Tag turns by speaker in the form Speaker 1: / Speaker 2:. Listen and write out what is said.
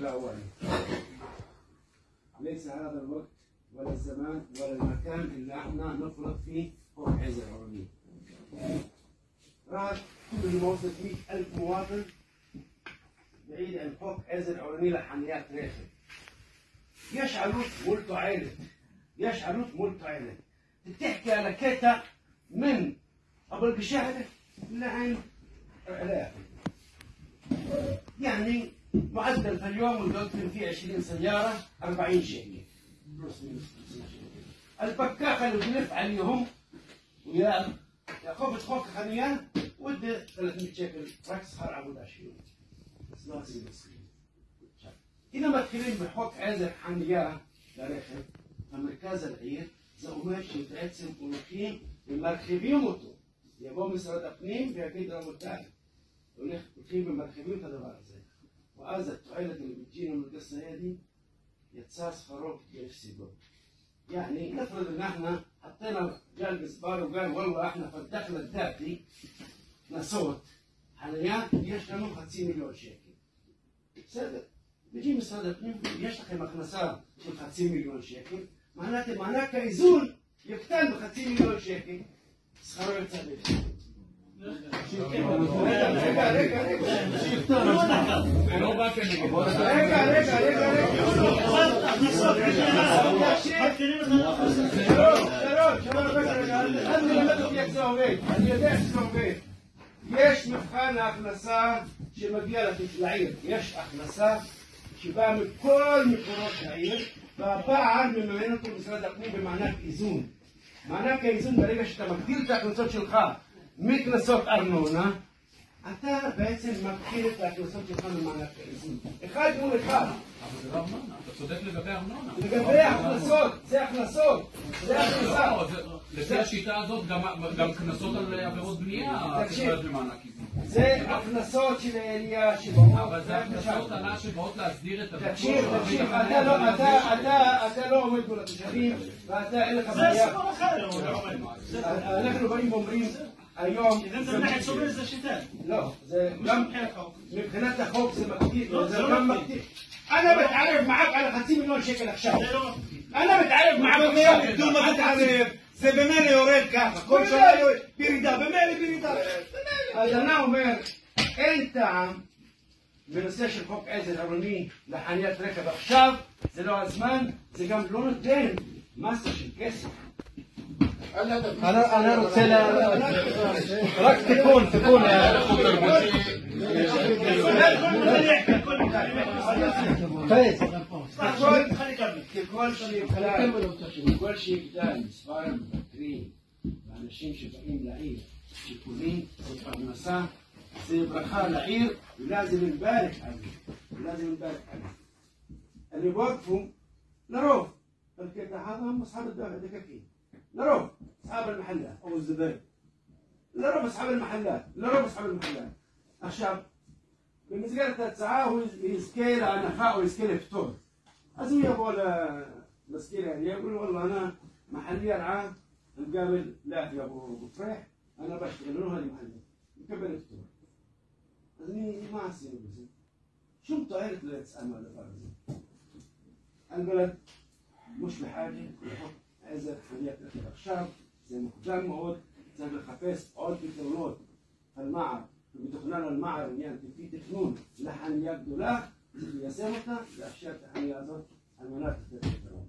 Speaker 1: الأول. ليس هذا الوقت ولا الزمان ولا المكان اللي إحنا نفرض فيه فوق عز العربية راح كل الموصل 100000 مواطن بعيد عن فوق عز العربية لحنيات ريخل يشعلوت مولتو عيلة يشعلوت مولتو عيلة تحكي على كيتا من أبو القشاعرة لعن علاقة يعني معدل في اليوم ندخل فيه 20 سيارة 40 شيكل البكاخة اللي بنلف عليهم ويا يا خوف تخوك خليان ودي 300 شيكل. ركز خار عبود 20 إذا ما تكلم بحوك عازل حنيا لرخب مركز العير زوما شبعتهم ولكين ומרחיבים يا יבוא משרד הפנים ויגיד רבותיי, הולכים ומרחיבים את הדבר הזה. كذا زي وهذا التعيلة اللي بتجينا من القصة هذه يتساس خروف يفسدوا يعني نفرض ان احنا حطينا جال الجزبار وقال والله احنا في الدخل الذاتي نصوت حاليا يشتغلوا 50 مليون شيكل صدق بيجي مساعدة الاقنيم يشتغل مخنسات من 50 مليون شيكل معناته معناه كايزون يقتل ب 50 مليون شيكل سخروا يتسابق رجع יש מבחן ההכנסה שמגיע לעיר, יש הכנסה שבאה מכל מקורות העיר והפער מממן אותו משרד הפנים במענק איזון. מענק האיזון ברגע שאתה מגדיל את ההכנסות שלך מקנסות ארנונה אתה בעצם מגדיל את ההכנסות שלך ממענק האיזון. אחד מול אחד.
Speaker 2: אבל זה לא ארנונה, אתה צודק לגבי ארנונה.
Speaker 1: לגבי ההכנסות, זה הכנסות, זה הכנסה.
Speaker 2: לא, זה- לפי השיטה הזאת, גם- גם קנסות על עבירות בנייה,
Speaker 1: תקשיב.
Speaker 2: במענק איזון.
Speaker 1: זה הכנסות של העירייה שבאות.
Speaker 2: אבל זה הכנסות עלה שבאות להסדיר את הביטוח.
Speaker 1: תקשיב, תקשיב, אתה לא, אתה, אתה, אתה לא עומד מול התושבים ואתה אין לך
Speaker 3: זה
Speaker 1: בעיה.
Speaker 3: סיפור אחר. לא. זה-
Speaker 1: אנחנו באים ואומרים היום,
Speaker 3: זה מנחת סובל זה שיטה.
Speaker 1: לא, זה גם
Speaker 3: מבחינת החוק.
Speaker 1: זה מקטין,
Speaker 3: לא,
Speaker 1: זה
Speaker 3: לא מקטין.
Speaker 1: אני מתערב מעק על חצי מיליון שקל עכשיו. מתערב מעק
Speaker 4: אומר,
Speaker 1: עכשיו.
Speaker 4: תראו מה זה תערב, זה במילא יורד ככה, כל שנה יורד, בירידה, במילא בירידה.
Speaker 1: אז אני אומר, אין טעם בנושא של חוק עזר עירוני לחניית רכב עכשיו, זה לא הזמן, זה גם לא נותן מסה של כסף.
Speaker 5: أنا أنا رسالة راك تكون تكون كل
Speaker 1: شيء كلام كل شيء بدان صبارم مبكرين אנשים שבאים לעיר, שיקולים, זו פרנסה, זה ברכה לעיר, ולאזם מברך اللي وقفوا لرو هذا هم أصحاب الدولة دكاكين لربع أصحاب المحلات أو الزبائن لربع أصحاب المحلات لربع أصحاب المحلات. أخشاب במסגרת ההצעה הוא ويسكيل להנחה או יזכה فطور אז הוא יבוא למזכיר העירייה, والله أنا محليا عام مقابل لا يا أبو فريح أنا بشتغل له هذه محلي مقابل فطور. אז ما מה עשינו شو طائرة تسأل ما البلد مش بحاجة איזה חניה תתחיל עכשיו, זה מוקדם מאוד, צריך לחפש עוד פתרונות. על מער, ומתוכנן על מער עניין לפי תכנון לחניה גדולה, צריך ליישם אותה, לאפשר את החניה הזאת על מנת לתת פתרון.